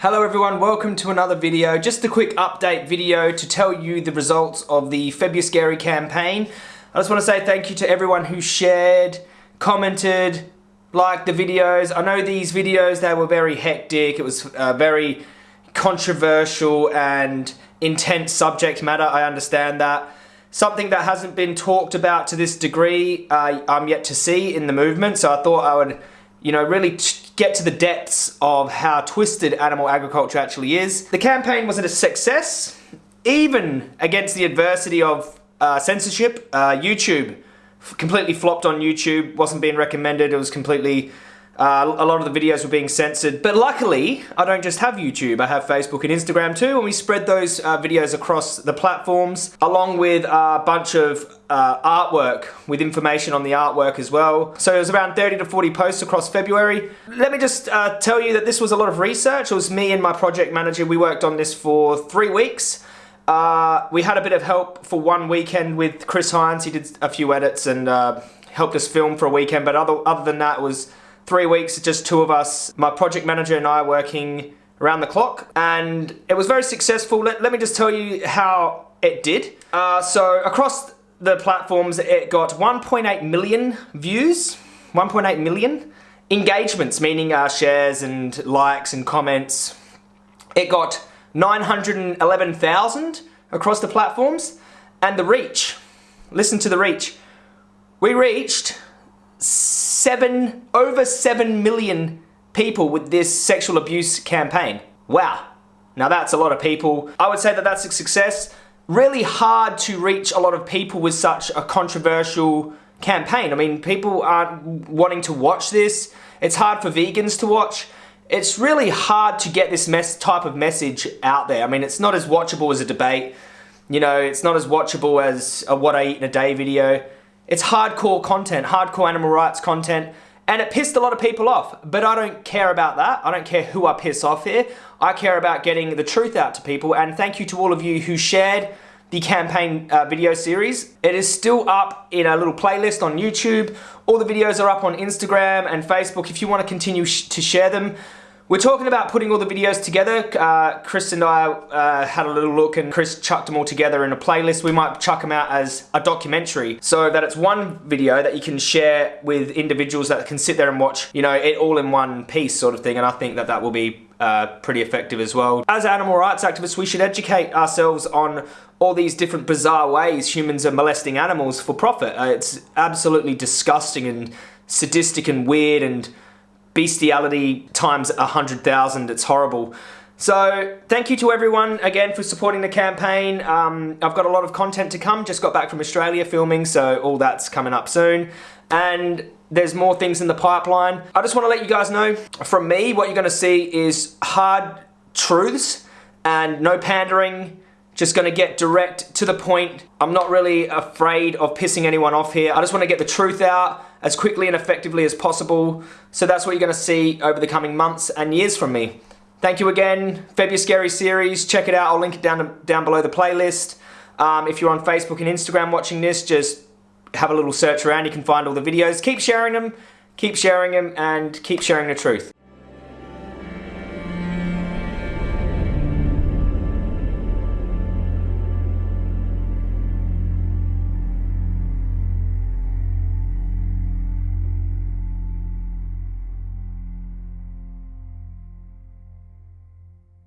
Hello everyone, welcome to another video. Just a quick update video to tell you the results of the Febuscary campaign. I just want to say thank you to everyone who shared, commented, liked the videos. I know these videos, they were very hectic. It was uh, very controversial and intense subject matter. I understand that. Something that hasn't been talked about to this degree, uh, I'm yet to see in the movement. So I thought I would, you know, really get to the depths of how twisted animal agriculture actually is. The campaign was a success, even against the adversity of uh, censorship. Uh, YouTube completely flopped on YouTube, wasn't being recommended, it was completely uh, a lot of the videos were being censored. But luckily, I don't just have YouTube, I have Facebook and Instagram too, and we spread those uh, videos across the platforms, along with a bunch of uh, artwork with information on the artwork as well. So it was around 30 to 40 posts across February. Let me just uh, tell you that this was a lot of research. It was me and my project manager. We worked on this for three weeks. Uh, we had a bit of help for one weekend with Chris Hines. He did a few edits and uh, helped us film for a weekend. But other, other than that, was three weeks, just two of us, my project manager and I working around the clock. And it was very successful. Let, let me just tell you how it did. Uh, so across the platforms, it got 1.8 million views, 1.8 million engagements, meaning uh, shares and likes and comments. It got 911,000 across the platforms. And the reach, listen to the reach. We reached seven, over seven million people with this sexual abuse campaign. Wow. Now that's a lot of people. I would say that that's a success. Really hard to reach a lot of people with such a controversial campaign. I mean, people aren't wanting to watch this. It's hard for vegans to watch. It's really hard to get this mess type of message out there. I mean, it's not as watchable as a debate. You know, it's not as watchable as a what I eat in a day video. It's hardcore content, hardcore animal rights content, and it pissed a lot of people off. But I don't care about that. I don't care who I piss off here. I care about getting the truth out to people, and thank you to all of you who shared the campaign uh, video series. It is still up in a little playlist on YouTube. All the videos are up on Instagram and Facebook if you want to continue sh to share them. We're talking about putting all the videos together. Uh, Chris and I uh, had a little look and Chris chucked them all together in a playlist. We might chuck them out as a documentary so that it's one video that you can share with individuals that can sit there and watch, you know, it all in one piece sort of thing. And I think that that will be uh, pretty effective as well. As animal rights activists, we should educate ourselves on all these different bizarre ways humans are molesting animals for profit. Uh, it's absolutely disgusting and sadistic and weird and bestiality times a hundred thousand. It's horrible. So thank you to everyone again for supporting the campaign. Um, I've got a lot of content to come. Just got back from Australia filming, so all that's coming up soon. And there's more things in the pipeline. I just want to let you guys know, from me, what you're going to see is hard truths and no pandering, just gonna get direct to the point. I'm not really afraid of pissing anyone off here. I just wanna get the truth out as quickly and effectively as possible. So that's what you're gonna see over the coming months and years from me. Thank you again, February Febuscary series. Check it out, I'll link it down, down below the playlist. Um, if you're on Facebook and Instagram watching this, just have a little search around. You can find all the videos. Keep sharing them, keep sharing them, and keep sharing the truth.